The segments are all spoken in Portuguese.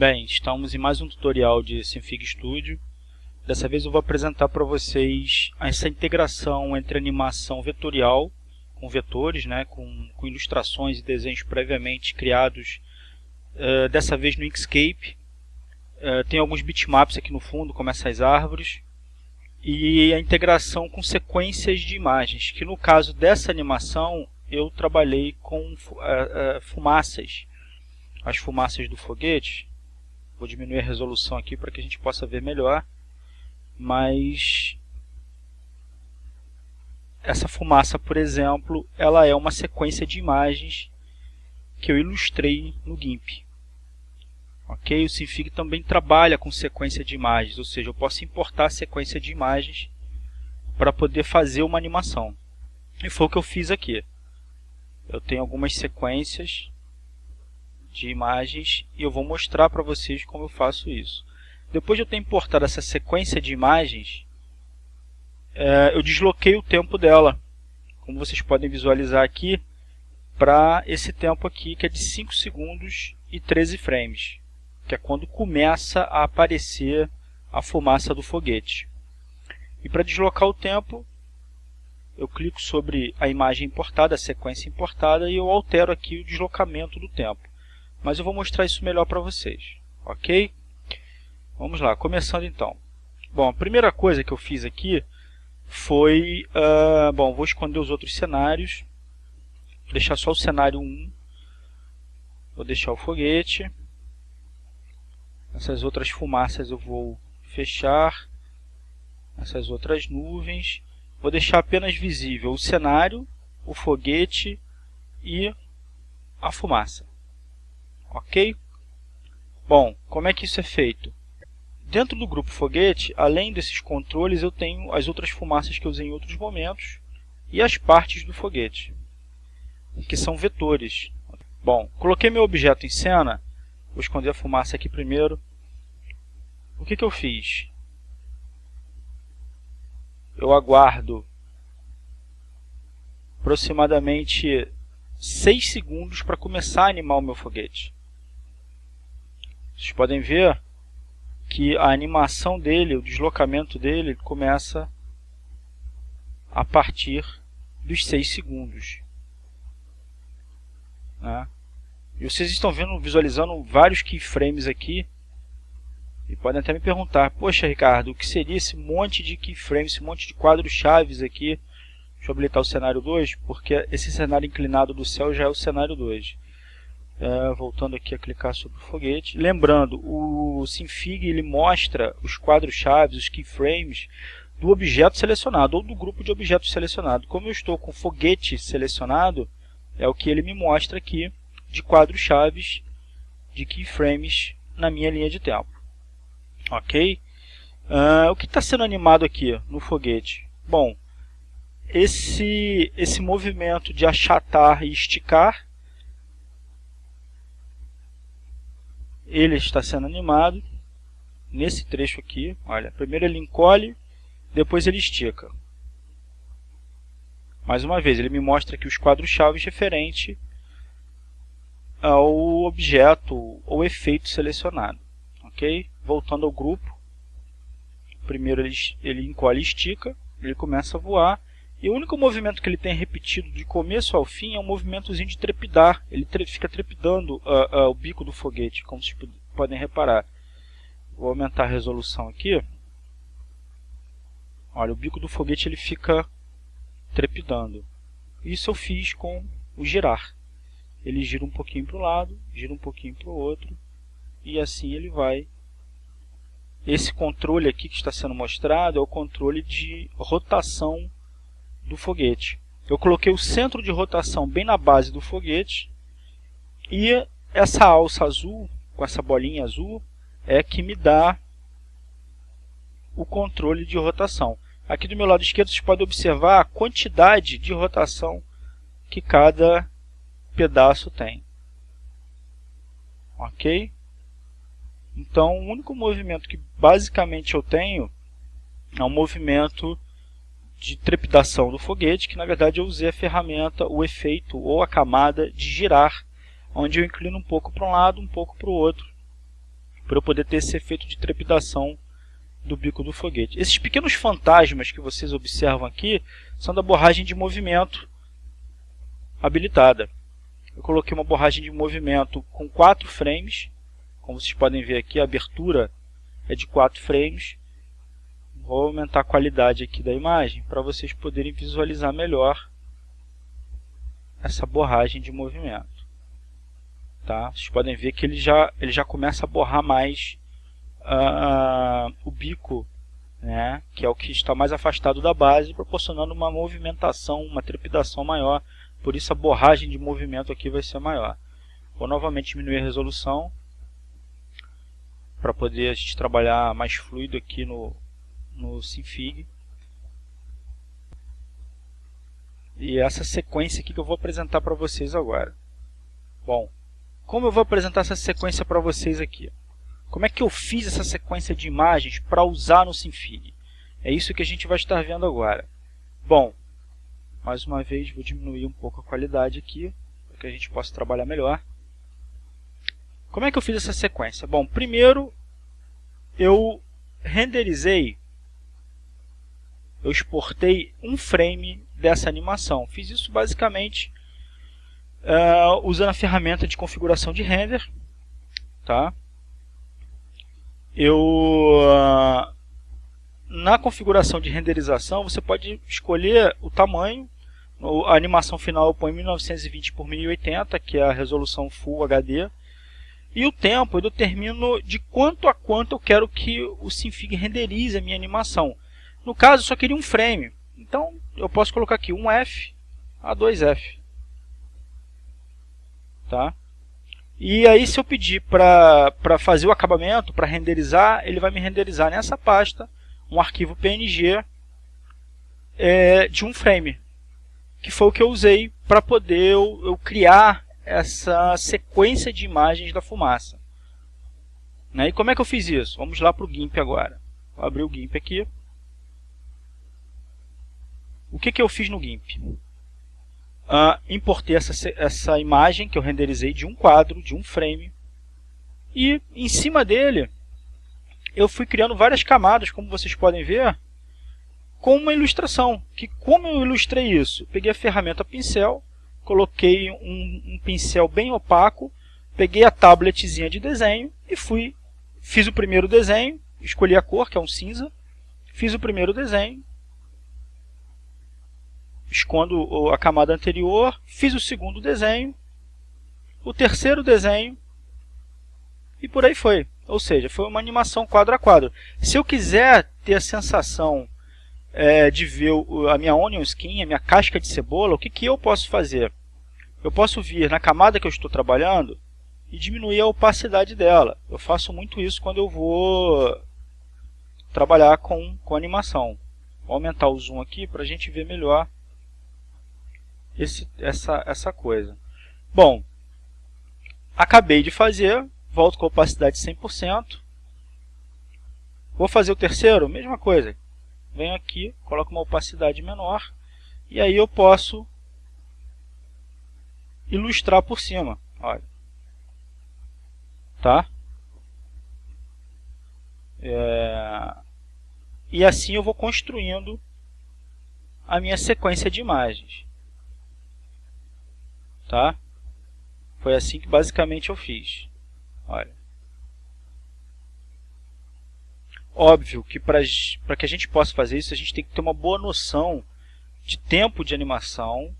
Bem, estamos em mais um tutorial de Synfig Studio. Dessa vez eu vou apresentar para vocês essa integração entre animação vetorial, com vetores, né, com, com ilustrações e desenhos previamente criados, uh, dessa vez no Inkscape. Uh, tem alguns bitmaps aqui no fundo, como essas árvores. E a integração com sequências de imagens, que no caso dessa animação eu trabalhei com uh, fumaças. As fumaças do foguete Vou diminuir a resolução aqui para que a gente possa ver melhor. Mas essa fumaça, por exemplo, ela é uma sequência de imagens que eu ilustrei no GIMP. Ok? O Synfig também trabalha com sequência de imagens, ou seja, eu posso importar a sequência de imagens para poder fazer uma animação. E foi o que eu fiz aqui. Eu tenho algumas sequências de imagens e eu vou mostrar para vocês como eu faço isso. Depois de eu ter importado essa sequência de imagens, é, eu desloquei o tempo dela, como vocês podem visualizar aqui, para esse tempo aqui que é de 5 segundos e 13 frames, que é quando começa a aparecer a fumaça do foguete. E para deslocar o tempo, eu clico sobre a imagem importada, a sequência importada, e eu altero aqui o deslocamento do tempo mas eu vou mostrar isso melhor para vocês, ok? Vamos lá, começando então. Bom, a primeira coisa que eu fiz aqui foi, uh, bom, vou esconder os outros cenários, vou deixar só o cenário 1, vou deixar o foguete, essas outras fumaças eu vou fechar, essas outras nuvens, vou deixar apenas visível o cenário, o foguete e a fumaça. Ok? Bom, como é que isso é feito? Dentro do grupo foguete, além desses controles, eu tenho as outras fumaças que eu usei em outros momentos e as partes do foguete, que são vetores. Bom, coloquei meu objeto em cena, vou esconder a fumaça aqui primeiro. O que, que eu fiz? Eu aguardo aproximadamente 6 segundos para começar a animar o meu foguete. Vocês podem ver que a animação dele, o deslocamento dele começa a partir dos 6 segundos. Né? E vocês estão vendo, visualizando vários keyframes aqui. E podem até me perguntar, poxa Ricardo, o que seria esse monte de keyframes, esse monte de quadros chaves aqui? Deixa eu habilitar o cenário 2, porque esse cenário inclinado do céu já é o cenário 2. É, voltando aqui a clicar sobre o foguete. Lembrando, o Synfig ele mostra os quadros-chave, os keyframes do objeto selecionado ou do grupo de objetos selecionado. Como eu estou com o foguete selecionado, é o que ele me mostra aqui de quadros-chave de keyframes na minha linha de tempo. Ok? Uh, o que está sendo animado aqui no foguete? Bom, esse, esse movimento de achatar e esticar ele está sendo animado nesse trecho aqui. Olha, primeiro ele encolhe, depois ele estica. Mais uma vez, ele me mostra aqui os quadros-chave referente ao objeto ou efeito selecionado. Ok? Voltando ao grupo, primeiro ele, ele encolhe e estica, ele começa a voar, e o único movimento que ele tem repetido de começo ao fim é um movimentozinho de trepidar. Ele tre fica trepidando uh, uh, o bico do foguete, como vocês podem reparar. Vou aumentar a resolução aqui. Olha, o bico do foguete ele fica trepidando. Isso eu fiz com o girar. Ele gira um pouquinho para o lado, gira um pouquinho para o outro, e assim ele vai. Esse controle aqui que está sendo mostrado é o controle de rotação do foguete. Eu coloquei o centro de rotação bem na base do foguete e essa alça azul, com essa bolinha azul, é que me dá o controle de rotação. Aqui do meu lado esquerdo vocês podem observar a quantidade de rotação que cada pedaço tem. Ok? Então, o único movimento que basicamente eu tenho é um movimento de trepidação do foguete, que na verdade eu usei a ferramenta, o efeito ou a camada de girar, onde eu inclino um pouco para um lado, um pouco para o outro. para eu poder ter esse efeito de trepidação do bico do foguete. Esses pequenos fantasmas que vocês observam aqui são da borragem de movimento habilitada. Eu coloquei uma borragem de movimento com 4 frames, como vocês podem ver aqui, a abertura é de 4 frames. Vou aumentar a qualidade aqui da imagem para vocês poderem visualizar melhor essa borragem de movimento. Tá? Vocês podem ver que ele já, ele já começa a borrar mais uh, o bico, né? que é o que está mais afastado da base, proporcionando uma movimentação, uma trepidação maior. Por isso a borragem de movimento aqui vai ser maior. Vou novamente diminuir a resolução para poder a gente trabalhar mais fluido aqui no, no Sinfig. E essa sequência aqui que eu vou apresentar para vocês agora. Bom, como eu vou apresentar essa sequência para vocês aqui? Como é que eu fiz essa sequência de imagens para usar no Sinfig? É isso que a gente vai estar vendo agora. Bom, mais uma vez vou diminuir um pouco a qualidade aqui, para que a gente possa trabalhar melhor. Como é que eu fiz essa sequência? Bom, primeiro eu renderizei, eu exportei um frame dessa animação. Fiz isso basicamente uh, usando a ferramenta de configuração de render. Tá? Eu, uh, na configuração de renderização, você pode escolher o tamanho. A animação final eu ponho 1920 por 1080, que é a resolução Full HD. E o tempo eu determino de quanto a quanto eu quero que o Sinfig renderize a minha animação. No caso, eu só queria um frame. Então, eu posso colocar aqui um F a 2F. Tá? E aí, se eu pedir para fazer o acabamento, para renderizar, ele vai me renderizar nessa pasta um arquivo PNG é, de um frame, que foi o que eu usei para poder eu, eu criar essa sequência de imagens da fumaça. Né? E como é que eu fiz isso? Vamos lá para o GIMP agora. Vou abrir o GIMP aqui. O que, que eu fiz no GIMP? Uh, importei essa, essa imagem que eu renderizei de um quadro, de um frame. E em cima dele, eu fui criando várias camadas, como vocês podem ver, com uma ilustração. Que como eu ilustrei isso? Peguei a ferramenta pincel, coloquei um, um pincel bem opaco, peguei a tabletzinha de desenho e fui, fiz o primeiro desenho, escolhi a cor, que é um cinza, fiz o primeiro desenho, escondo a camada anterior, fiz o segundo desenho, o terceiro desenho e por aí foi. Ou seja, foi uma animação quadro a quadro. Se eu quiser ter a sensação é, de ver a minha onion skin, a minha casca de cebola, o que, que eu posso fazer? Eu posso vir na camada que eu estou trabalhando e diminuir a opacidade dela. Eu faço muito isso quando eu vou trabalhar com, com animação. Vou aumentar o zoom aqui para a gente ver melhor esse, essa, essa coisa. Bom, acabei de fazer, volto com opacidade 100%. Vou fazer o terceiro, mesma coisa. Venho aqui, coloco uma opacidade menor e aí eu posso ilustrar por cima. Olha. Tá? É... E assim eu vou construindo a minha sequência de imagens tá? Foi assim que basicamente eu fiz. Olha. Óbvio que para que a gente possa fazer isso, a gente tem que ter uma boa noção de tempo de animação.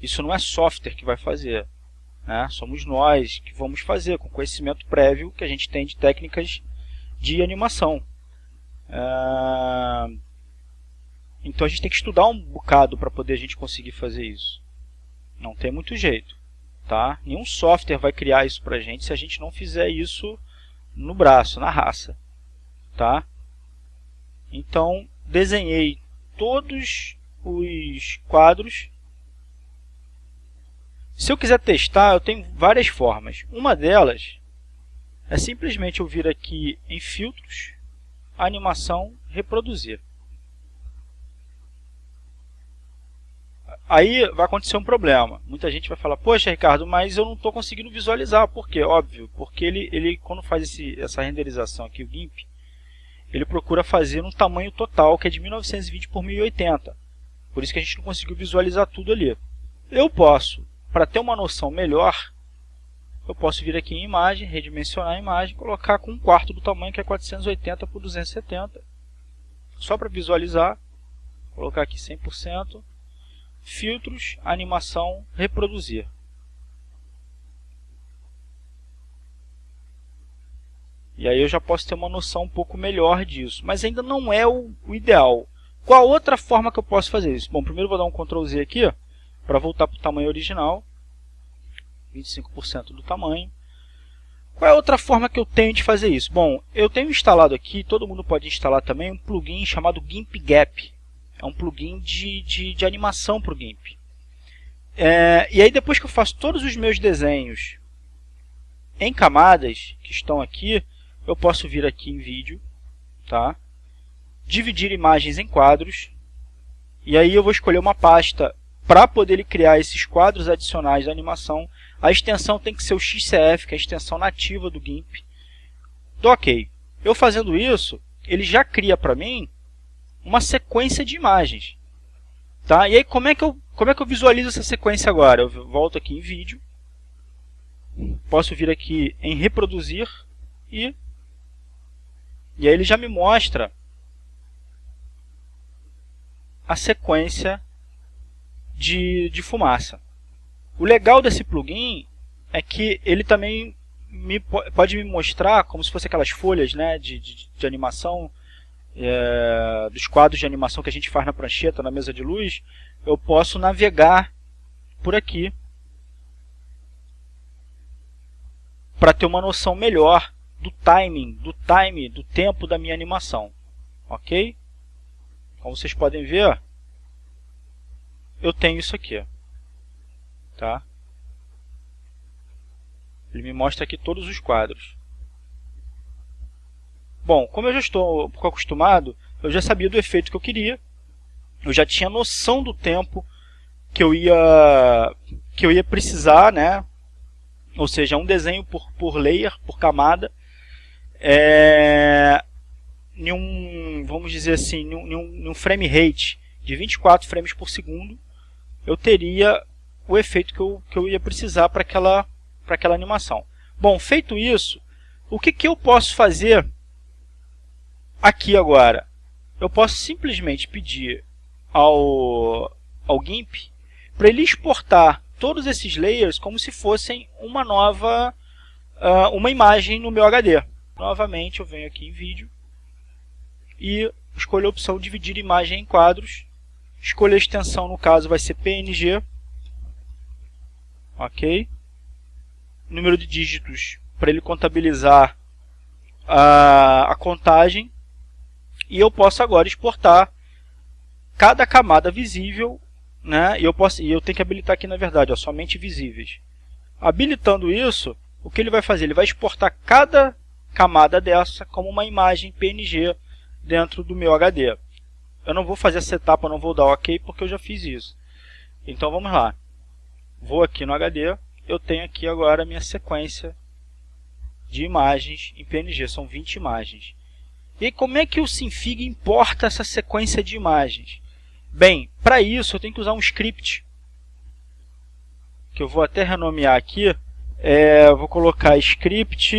Isso não é software que vai fazer. Né? Somos nós que vamos fazer, com conhecimento prévio que a gente tem de técnicas de animação. É... Então a gente tem que estudar um bocado para poder a gente conseguir fazer isso. Não tem muito jeito. Tá? Nenhum software vai criar isso para a gente se a gente não fizer isso no braço, na raça. Tá? Então, desenhei todos os quadros. Se eu quiser testar, eu tenho várias formas. Uma delas é simplesmente eu vir aqui em filtros, animação, reproduzir. Aí vai acontecer um problema. Muita gente vai falar, poxa Ricardo, mas eu não estou conseguindo visualizar. Por quê? Óbvio, porque ele, ele quando faz esse, essa renderização aqui, o GIMP, ele procura fazer um tamanho total, que é de 1920 por 1080. Por isso que a gente não conseguiu visualizar tudo ali. Eu posso, para ter uma noção melhor, eu posso vir aqui em imagem, redimensionar a imagem, colocar com um quarto do tamanho que é 480 por 270. Só para visualizar, colocar aqui 100%, filtros, animação, reproduzir. E aí eu já posso ter uma noção um pouco melhor disso, mas ainda não é o, o ideal. Qual outra forma que eu posso fazer isso? Bom, primeiro vou dar um Ctrl Z aqui, para voltar para o tamanho original. 25% do tamanho. Qual é a outra forma que eu tenho de fazer isso? Bom, eu tenho instalado aqui, todo mundo pode instalar também, um plugin chamado GIMP Gap. É um plugin de, de, de animação para o GIMP. É, e aí depois que eu faço todos os meus desenhos em camadas, que estão aqui, eu posso vir aqui em vídeo, tá? dividir imagens em quadros, e aí eu vou escolher uma pasta para poder criar esses quadros adicionais da animação, a extensão tem que ser o XCF, que é a extensão nativa do GIMP. Do OK. Eu fazendo isso, ele já cria para mim uma sequência de imagens. Tá? E aí, como é, que eu, como é que eu visualizo essa sequência agora? Eu volto aqui em vídeo, posso vir aqui em reproduzir e, e aí ele já me mostra a sequência de, de fumaça. O legal desse plugin é que ele também me, pode me mostrar, como se fosse aquelas folhas né, de, de, de animação, é, dos quadros de animação que a gente faz na prancheta, na mesa de luz, eu posso navegar por aqui para ter uma noção melhor do timing, do time, do tempo da minha animação. Ok? Como vocês podem ver, eu tenho isso aqui. Tá? Ele me mostra aqui todos os quadros. Bom, como eu já estou um pouco acostumado, eu já sabia do efeito que eu queria. Eu já tinha noção do tempo que eu ia, que eu ia precisar, né? Ou seja, um desenho por, por layer, por camada. É, em um, vamos dizer assim, em um, em um frame rate de 24 frames por segundo eu teria o efeito que eu, que eu ia precisar para aquela, aquela animação. Bom, feito isso, o que, que eu posso fazer aqui agora? Eu posso simplesmente pedir ao, ao GIMP para ele exportar todos esses layers como se fossem uma nova uh, uma imagem no meu HD. Novamente eu venho aqui em vídeo e escolho a opção dividir imagem em quadros Escolha a extensão, no caso, vai ser PNG. Ok. Número de dígitos para ele contabilizar a, a contagem. E eu posso agora exportar cada camada visível. Né? E, eu posso, e eu tenho que habilitar aqui, na verdade, ó, somente visíveis. Habilitando isso, o que ele vai fazer? Ele vai exportar cada camada dessa como uma imagem PNG dentro do meu HD eu não vou fazer essa etapa, não vou dar OK porque eu já fiz isso. Então vamos lá. Vou aqui no HD, eu tenho aqui agora a minha sequência de imagens em PNG, são 20 imagens. E como é que o Sinfig importa essa sequência de imagens? Bem, para isso eu tenho que usar um script, que eu vou até renomear aqui, é, vou colocar script,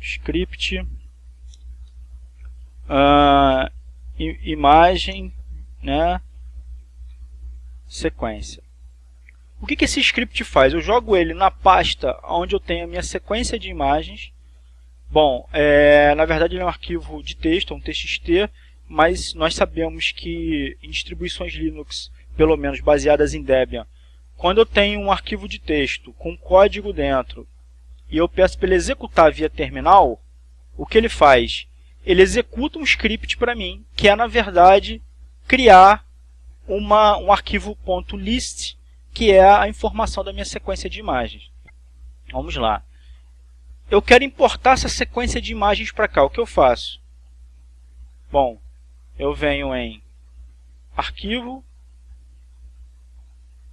script uh, imagem, né, sequência. O que, que esse script faz? Eu jogo ele na pasta onde eu tenho a minha sequência de imagens. Bom, é, na verdade ele é um arquivo de texto, um TXT, mas nós sabemos que em distribuições Linux, pelo menos baseadas em Debian, quando eu tenho um arquivo de texto com código dentro e eu peço para ele executar via terminal, o que ele faz? ele executa um script para mim, que é, na verdade, criar uma, um arquivo .list, que é a informação da minha sequência de imagens. Vamos lá. Eu quero importar essa sequência de imagens para cá. O que eu faço? Bom, eu venho em arquivo,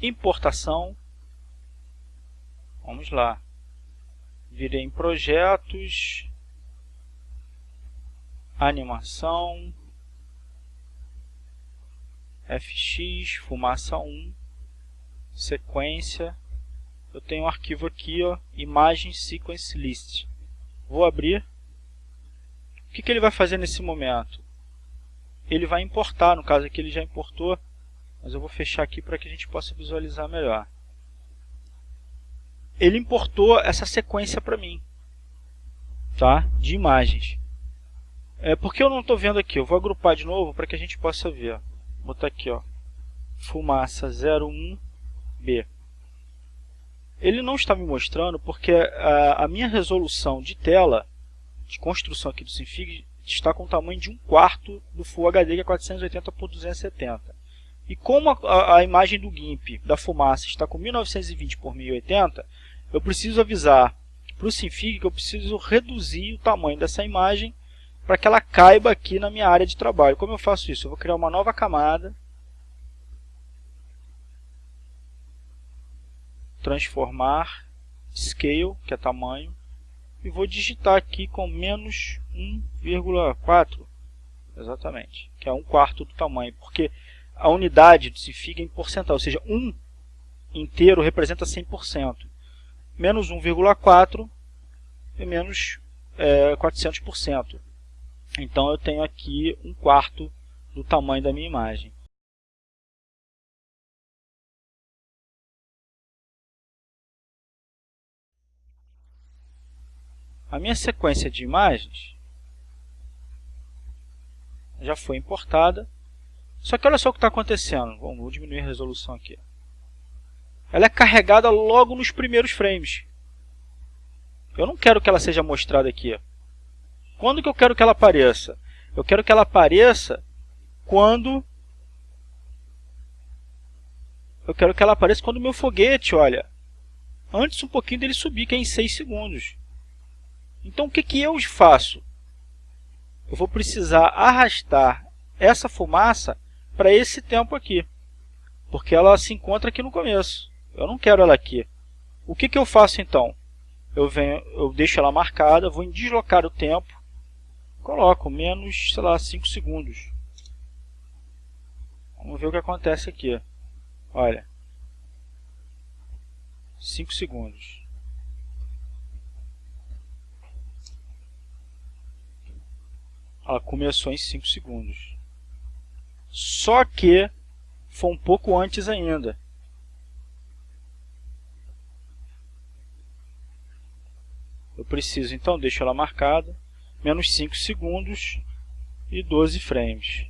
importação, vamos lá, virei em projetos, animação, fx, fumaça 1, sequência, eu tenho um arquivo aqui, ó, imagem sequence list. Vou abrir. O que, que ele vai fazer nesse momento? Ele vai importar, no caso aqui ele já importou, mas eu vou fechar aqui para que a gente possa visualizar melhor. Ele importou essa sequência para mim, tá? de imagens. É, porque eu não estou vendo aqui? Eu vou agrupar de novo para que a gente possa ver. Vou botar aqui, ó, fumaça 01B. Ele não está me mostrando porque a, a minha resolução de tela, de construção aqui do Sinfig, está com o tamanho de um quarto do Full HD, que é 480 por 270. E como a, a, imagem do GIMP da fumaça está com 1920 por 1080, eu preciso avisar para o Sinfig que eu preciso reduzir o tamanho dessa imagem para que ela caiba aqui na minha área de trabalho. Como eu faço isso? Eu vou criar uma nova camada, transformar, scale, que é tamanho, e vou digitar aqui com menos 1,4, exatamente, que é um quarto do tamanho, porque a unidade se fica em porcentagem, ou seja, 1 inteiro representa 100%, menos 1,4 é menos é, 400%. Então eu tenho aqui um quarto do tamanho da minha imagem. A minha sequência de imagens já foi importada. Só que olha só o que está acontecendo. Vamos diminuir a resolução aqui. Ela é carregada logo nos primeiros frames. Eu não quero que ela seja mostrada aqui. Quando que eu quero que ela apareça? Eu quero que ela apareça quando eu quero que ela apareça quando o meu foguete, olha, antes um pouquinho dele subir, que é em 6 segundos. Então o que, que eu faço? Eu vou precisar arrastar essa fumaça para esse tempo aqui, porque ela se encontra aqui no começo. Eu não quero ela aqui. O que, que eu faço então? Eu, venho, eu deixo ela marcada, vou em deslocar o tempo, coloco menos, sei lá, 5 segundos. Vamos ver o que acontece aqui. Olha. 5 segundos. Ela começou em 5 segundos. Só que foi um pouco antes ainda. Eu preciso, então, deixo ela marcada menos 5 segundos e 12 frames.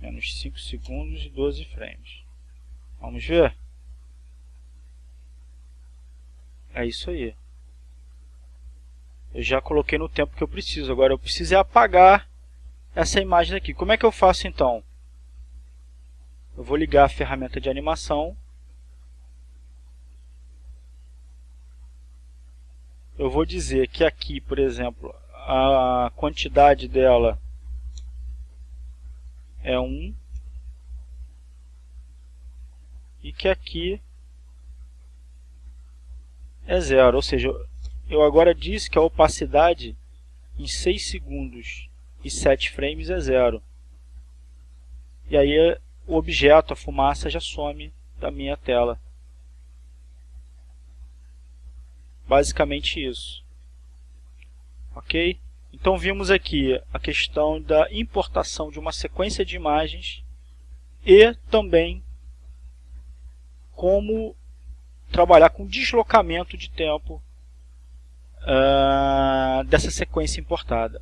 Menos 5 segundos e 12 frames. Vamos ver? É isso aí. Eu já coloquei no tempo que eu preciso. Agora eu preciso é apagar essa imagem aqui. Como é que eu faço então? Eu vou ligar a ferramenta de animação eu vou dizer que aqui, por exemplo, a quantidade dela é 1 e que aqui é zero, ou seja, eu agora disse que a opacidade em 6 segundos e 7 frames é zero. E aí o objeto, a fumaça, já some da minha tela. Basicamente isso. Ok? Então vimos aqui a questão da importação de uma sequência de imagens e também como trabalhar com deslocamento de tempo uh, dessa sequência importada.